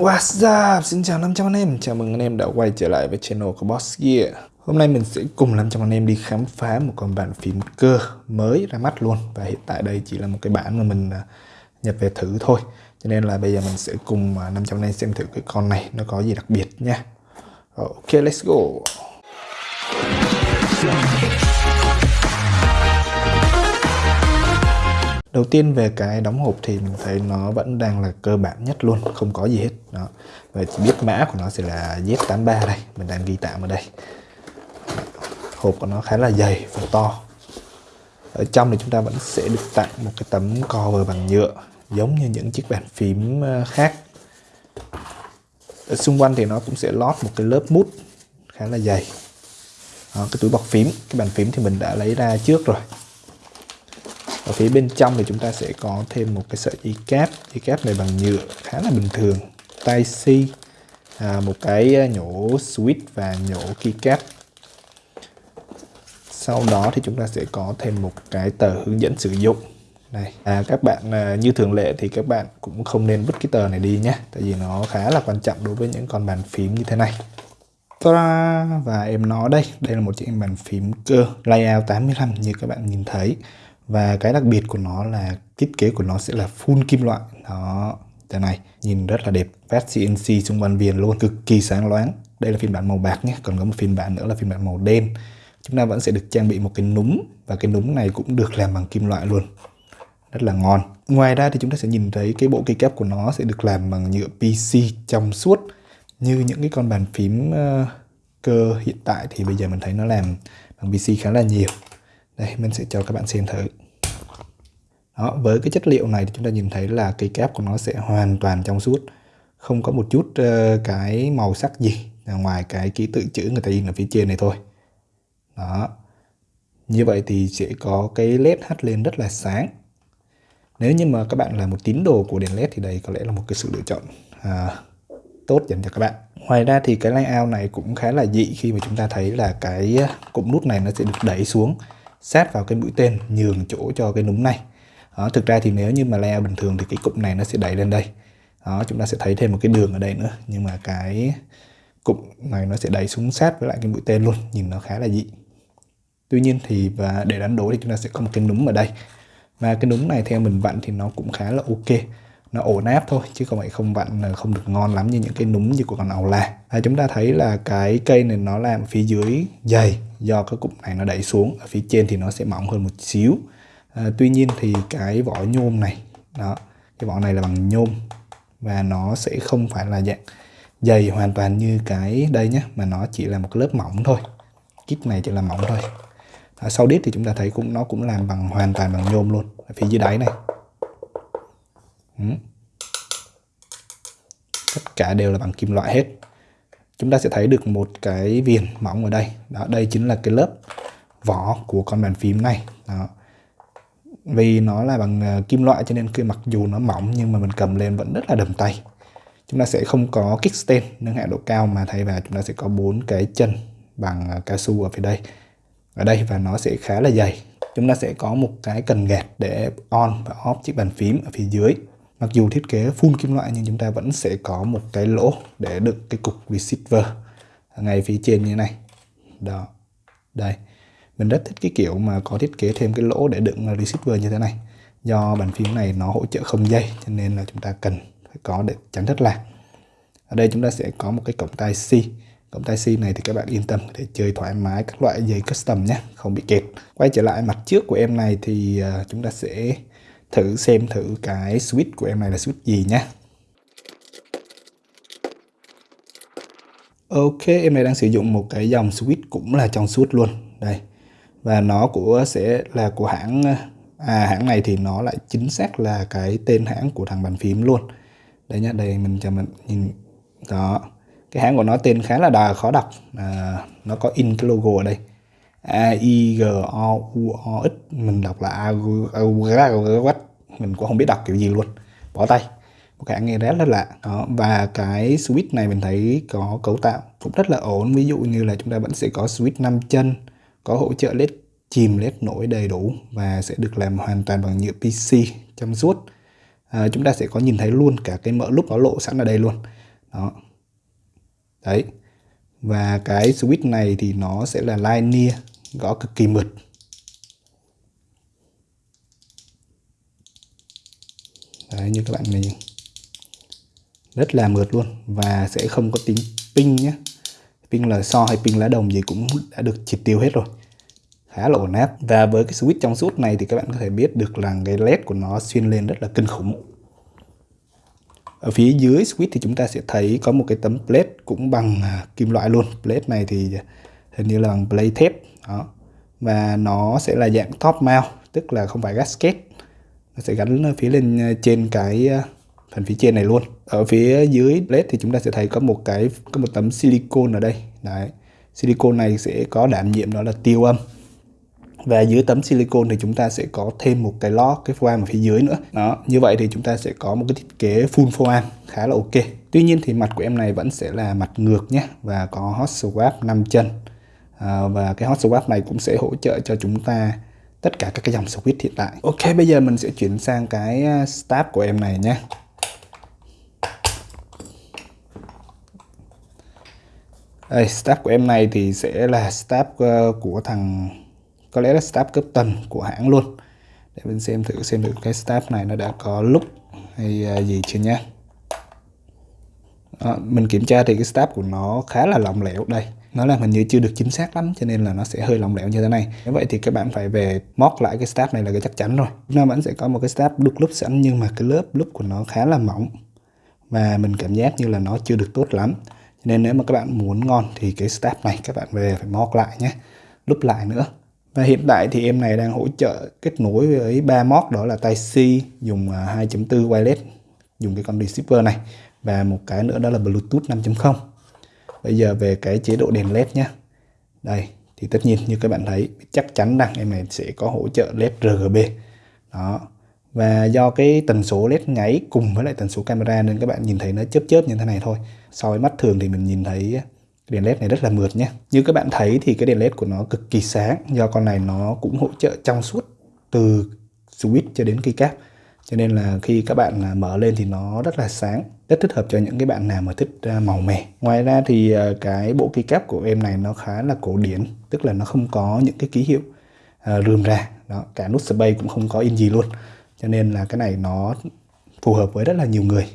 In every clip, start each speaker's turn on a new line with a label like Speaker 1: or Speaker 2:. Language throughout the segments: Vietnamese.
Speaker 1: What's up? Xin chào 500 anh em, chào mừng anh em đã quay trở lại với channel của Boss Gear. Hôm nay mình sẽ cùng 500 anh em đi khám phá một con bàn phím cơ mới ra mắt luôn. Và hiện tại đây chỉ là một cái bản mà mình à, nhập về thử thôi. Cho nên là bây giờ mình sẽ cùng à, 500 anh em xem thử cái con này nó có gì đặc biệt nha. Ok, let's go. Đầu tiên về cái đóng hộp thì mình thấy nó vẫn đang là cơ bản nhất luôn, không có gì hết. Đó. Và chỉ biết mã của nó sẽ là Z83 đây, mình đang ghi tạm ở đây. Hộp của nó khá là dày và to. Ở trong thì chúng ta vẫn sẽ được tặng một cái tấm cover bằng nhựa giống như những chiếc bàn phím ờ, khác. Ở xung quanh thì nó cũng sẽ lót một cái lớp mút khá là dày. Đó, cái túi bọc phím, cái bàn phím thì mình đã lấy ra trước rồi ở phía bên trong thì chúng ta sẽ có thêm một cái sợi dây cáp dây cáp này bằng nhựa khá là bình thường. Tai C à, một cái à, nhổ switch và nhổ keycap. Sau đó thì chúng ta sẽ có thêm một cái tờ hướng dẫn sử dụng. Này à, các bạn à, như thường lệ thì các bạn cũng không nên vứt cái tờ này đi nhé tại vì nó khá là quan trọng đối với những con bàn phím như thế này. Và em nó đây. Đây là một chiếc bàn phím cơ layout 85 như các bạn nhìn thấy và cái đặc biệt của nó là thiết kế của nó sẽ là full kim loại. Đó thế này nhìn rất là đẹp. Phát CNC xung quanh viền luôn cực kỳ sáng loáng. Đây là phiên bản màu bạc nhé còn có một phiên bản nữa là phiên bản màu đen. Chúng ta vẫn sẽ được trang bị một cái núm và cái núm này cũng được làm bằng kim loại luôn. Rất là ngon. Ngoài ra thì chúng ta sẽ nhìn thấy cái bộ cây kép của nó sẽ được làm bằng nhựa PC trong suốt. Như những cái con bàn phím uh, cơ hiện tại thì bây giờ mình thấy nó làm bằng PC khá là nhiều đây mình sẽ cho các bạn xem thử. Đó, với cái chất liệu này thì chúng ta nhìn thấy là cây kép của nó sẽ hoàn toàn trong suốt. Không có một chút uh, cái màu sắc gì ngoài cái ký tự chữ người ta in ở phía trên này thôi. Đó. Như vậy thì sẽ có cái led hắt lên rất là sáng. Nếu như mà các bạn là một tín đồ của đèn led thì đây có lẽ là một cái sự lựa chọn à, tốt dành cho các bạn. Ngoài ra thì cái layout này cũng khá là dị khi mà chúng ta thấy là cái ờ, cụm nút này nó sẽ được đẩy xuống sát vào cái mũi tên nhường chỗ cho cái núm này. Đó, thực ra thì nếu như mà layout bình thường thì cái cụm này nó sẽ đẩy lên đây. Đó chúng ta sẽ thấy thêm một cái đường ở đây nữa nhưng mà cái cụm này nó sẽ đẩy xuống sát với lại cái mũi tên luôn nhìn nó khá là dị. Tuy nhiên thì và để đánh đố thì chúng ta sẽ có một cái núm ở đây. Và cái núm này theo mình vặn thì nó cũng khá là ok nó ổn áp thôi chứ không phải không vặn ờ, không được ngon lắm như những cái núm như của con ầu la. À, chúng ta thấy là cái cây này nó làm phía dưới dày do cái cụm này nó đẩy xuống ở phía trên thì nó sẽ mỏng hơn một xíu. À, tuy nhiên thì cái vỏ nhôm này đó cái vỏ này là bằng nhôm và nó sẽ không phải là dạng dày hoàn toàn như cái đây nhé mà nó chỉ là một lớp mỏng thôi. Kíp này chỉ là mỏng thôi. À, sau đít thì chúng ta thấy cũng nó cũng làm bằng hoàn toàn bằng nhôm luôn ở phía dưới đáy này. Ừ. tất cả đều là bằng kim loại hết. Chúng ta sẽ thấy được một cái viền mỏng ở đây. Đó, đây chính là cái lớp vỏ của con bàn phím này. Đó. Vì nó là bằng ờ, kim loại cho nên khi mặc dù nó mỏng nhưng mà mình cầm lên vẫn rất là đầm tay. Chúng ta sẽ không có kickstand nâng hạ độ cao mà thay vào chúng ta sẽ có bốn cái chân bằng ờ, cao su ở phía đây. Ở đây và nó sẽ khá là dày. Chúng ta sẽ có một cái cần gạt để on và off chiếc bàn phím ở phía dưới mặc dù thiết kế full kim loại nhưng chúng ta vẫn sẽ có một cái lỗ để đựng cái cục receiver ngay phía trên như thế này. Đó, đây. Mình rất thích cái kiểu mà có thiết kế thêm cái lỗ để đựng receiver như thế này. Do bàn phím này nó hỗ trợ không dây, cho nên là chúng ta cần phải có để tránh thất lạc. Ở đây chúng ta sẽ có một cái cổng tai C. Cổng tai C này thì các bạn yên tâm để chơi thoải mái các loại dây custom nhé, không bị kẹt. Quay trở lại mặt trước của em này thì à, chúng ta sẽ thử xem thử cái switch của em này là switch gì nhé Ok em này đang sử dụng một cái dòng switch cũng là trong suốt luôn. Đây. Và nó của sẽ là của hãng à hãng này thì nó lại chính xác là cái tên hãng của thằng bàn phím luôn. Đây nhá đây mình cho mình nhìn. Đó. Cái hãng của nó tên khá là đà khó đọc. À, nó có in cái logo ở đây. A I G O U O X mình đọc là A mình cũng không biết đọc kiểu gì luôn bỏ tay một cái nghe rất là lạ đó và cái switch này mình thấy có cấu tạo cũng rất là ổn ví dụ như là chúng ta vẫn sẽ có switch 5 chân có hỗ trợ led chìm led nổi đầy đủ và sẽ được làm hoàn toàn bằng nhựa PC trong suốt à, chúng ta sẽ có nhìn thấy luôn cả cái mỡ lúc nó lộ sẵn ở đây luôn đó đấy và cái switch này thì nó sẽ là linear gõ cực kỳ mượt. Đấy, như các bạn nhìn. Rất là mượt luôn và sẽ không có tính ping nhé. Ping là so hay ping lá đồng gì cũng đã được triệt tiêu hết rồi. Khá là ổn áp. Và với cái switch trong suốt này thì các bạn có thể biết được là cái led của nó xuyên lên rất là kinh khủng ở phía dưới switch thì chúng ta sẽ thấy có một cái tấm plate cũng bằng à, kim loại luôn. Plate này thì hình như là bằng plate thép. Đó. Và nó sẽ là dạng top mount, tức là không phải gasket. Nó sẽ gắn phía lên à, trên cái à, phần phía trên này luôn. Ở phía dưới plate thì chúng ta sẽ thấy có một cái, có một tấm silicon ở đây. Đấy. Silicon này sẽ có đảm nhiệm đó là tiêu âm và dưới tấm silicon thì chúng ta sẽ có thêm một cái lót cái foam ở phía dưới nữa. Đó như vậy thì chúng ta sẽ có một cái thiết kế full foam khá là ok. Tuy nhiên thì mặt của em này vẫn sẽ là mặt ngược nhé và có hot swap 5 chân. À, và cái hot swap này cũng sẽ hỗ trợ cho chúng ta tất cả các cái dòng switch hiện tại. Ok bây giờ mình sẽ chuyển sang cái staff stab của em này nhé. Đây stab của em này thì sẽ là stab uh, của thằng có lẽ là stab cấp tần của hãng luôn. Để mình xem thử xem được cái stab này nó đã có lúc hay à, gì chưa nhé à, mình kiểm tra thì cái stab của nó khá là lỏng lẻo đây. Nó là hình như chưa được chính xác lắm cho nên là nó sẽ hơi lỏng lẻo như thế này. Như vậy thì các bạn phải về móc lại cái stab này là cái chắc chắn rồi. Nó vẫn sẽ có một cái stab đục lúc sẵn nhưng mà cái lớp lúc của nó khá là mỏng. Và mình cảm giác như là nó chưa được tốt lắm. Nên nếu mà các bạn muốn ngon thì cái step này các bạn về phải móc lại nhé. Lúc lại nữa và hiện tại thì em này đang hỗ trợ kết nối với ba mod, đó là tai C dùng à, 2.4 wireless, dùng cái con receiver này, và một cái nữa đó là Bluetooth 5.0 bây giờ về cái chế độ đèn led nhé đây, thì tất nhiên như các bạn thấy, chắc chắn rằng em này sẽ có hỗ trợ led RGB đó. Và do cái tần số led nháy cùng với lại tần số camera nên các bạn nhìn thấy nó chớp chớp như thế này thôi. So với mắt thường thì mình nhìn thấy đèn led này rất là mượt nhé. Như các bạn thấy thì cái đèn led của nó cực kỳ sáng, do con này nó cũng hỗ trợ trong suốt từ switch cho đến cây cáp cho nên là khi các bạn à, mở lên thì nó rất là sáng, rất thích hợp cho những cái bạn nào mà thích à, màu mè. Ngoài ra thì à, cái bộ keycap cáp của em này nó khá là cổ điển, tức là nó không có những cái ký hiệu rườm rà. Đó, cả nút space cũng không có in gì luôn. Cho nên là cái này nó phù hợp với rất là nhiều người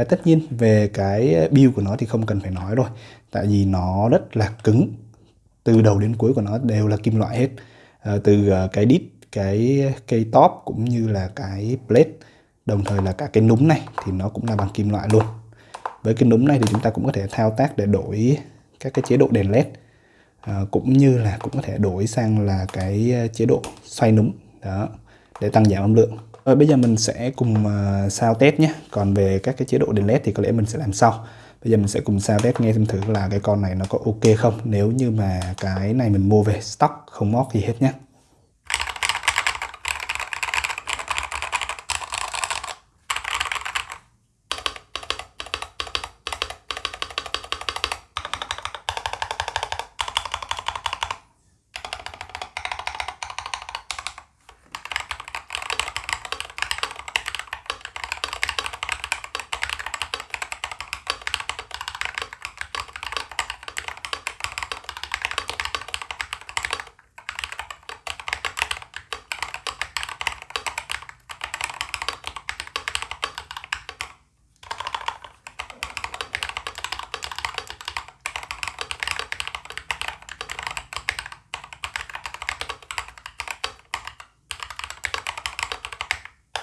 Speaker 1: và tất nhiên về cái build của nó thì không cần phải nói rồi. Tại vì nó rất là cứng. Từ đầu đến cuối của nó đều là kim loại hết. À, từ ờ, cái đít cái cây top cũng như là cái plate đồng thời là cả cái núm này thì nó cũng là bằng kim loại luôn. Với cái núm này thì chúng ta cũng có thể thao tác để đổi các cái chế độ đèn led à, cũng như là cũng có thể đổi sang là cái chế độ xoay núm. Đó để tăng giảm âm lượng rồi bây giờ mình sẽ cùng ờ, uh, sao test nhé. Còn về các cái chế độ đèn led thì có lẽ mình sẽ làm sau. Bây giờ mình sẽ cùng sao test nghe xem thử là cái con này nó có ok không. Nếu như mà cái này mình mua về stock không móc gì hết nhé.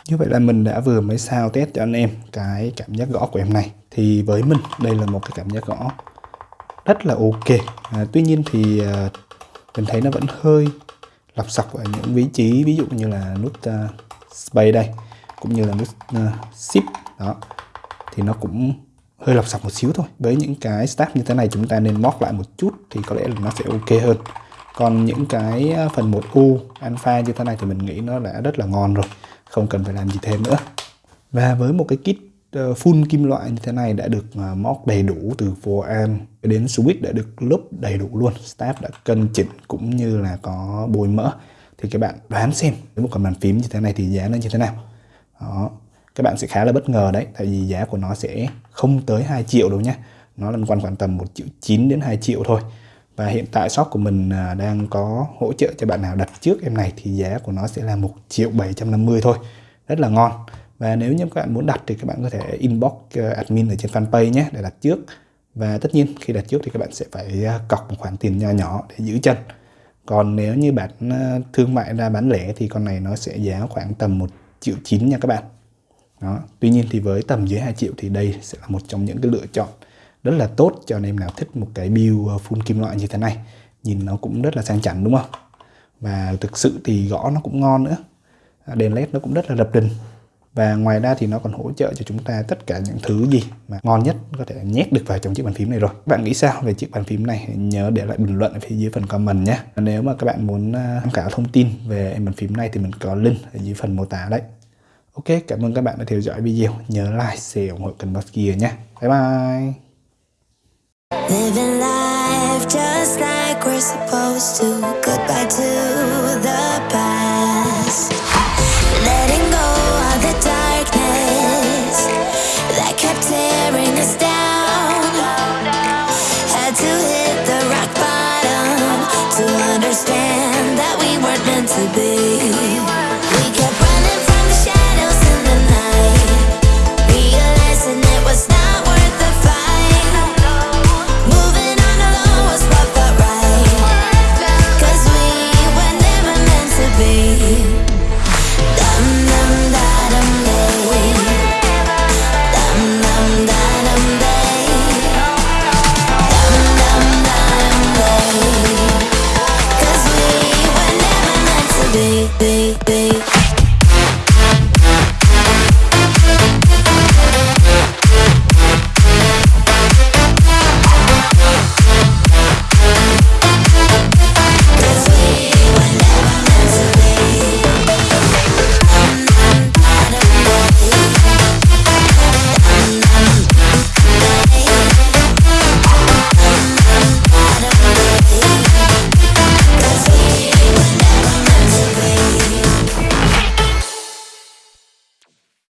Speaker 1: Như vậy là mình đã vừa mới sao test cho anh em cái cảm giác gõ của em này. Thì với mình đây là một cái cảm giác gõ rất là ok. À, Tuy nhiên thì à, mình thấy nó vẫn hơi lọc sọc ở những vị trí ví dụ như là nút uh, space đây cũng như là nút uh, shift đó. Thì nó cũng hơi lọc sọc một xíu thôi. Với những cái step như thế này chúng ta nên móc lại một chút thì có lẽ là nó sẽ ok hơn. Còn những cái à, phần 1U alpha như thế này thì mình nghĩ nó đã rất là ngon rồi không cần phải làm gì thêm nữa. Và với một cái kit ờ, full kim loại như thế này đã được ờ, móc đầy đủ từ forearm đến switch đã được lốp đầy đủ luôn. Staff đã cân chỉnh cũng như là có bôi mỡ. Thì các bạn đoán xem, với một con bàn phím như thế này thì giá nó như thế nào? Đó, các bạn sẽ khá là bất ngờ đấy, tại vì giá của nó sẽ không tới 2 triệu đâu nhé nó là quanh khoảng tầm 1 triệu 9 đến 2 triệu thôi và hiện tại shop của mình à, đang có hỗ trợ cho bạn nào đặt trước em này thì giá của nó sẽ là 1 triệu 750 thôi. Rất là ngon. Và nếu như các bạn muốn đặt thì các bạn có thể inbox à, admin ở trên fanpage nhé, để đặt trước. Và tất nhiên khi đặt trước thì các bạn sẽ phải à, cọc một khoản tiền nho nhỏ để giữ chân. Còn nếu như bạn thương mại ra bán lẻ thì con này nó sẽ giá khoảng tầm 1 triệu 9 nha các bạn. Đó. Tuy nhiên thì với tầm dưới 2 triệu thì đây sẽ là một trong những cái lựa chọn rất là tốt cho anh em nào thích một cái build ờ, full kim loại như thế này. Nhìn nó cũng rất là sang chảnh đúng không? Và thực sự thì gõ nó cũng ngon nữa. À, đèn led nó cũng rất là lập đình và ngoài ra thì nó còn hỗ trợ cho chúng ta tất cả những thứ gì mà ngon nhất có thể nhét được vào trong chiếc bàn phím này rồi. Các bạn nghĩ sao về chiếc bàn phím này? Nhớ để lại bình luận ở phía dưới phần comment nhé. Nếu mà các bạn muốn ờ, tham khảo thông tin về bàn phím này thì mình có link ở dưới phần mô tả đấy. Ok, cảm ơn các bạn đã theo dõi video. Nhớ like, share, ủng hộ kênh Boss Gear nhé. Bye bye. Living life just like we're supposed to. Goodbye to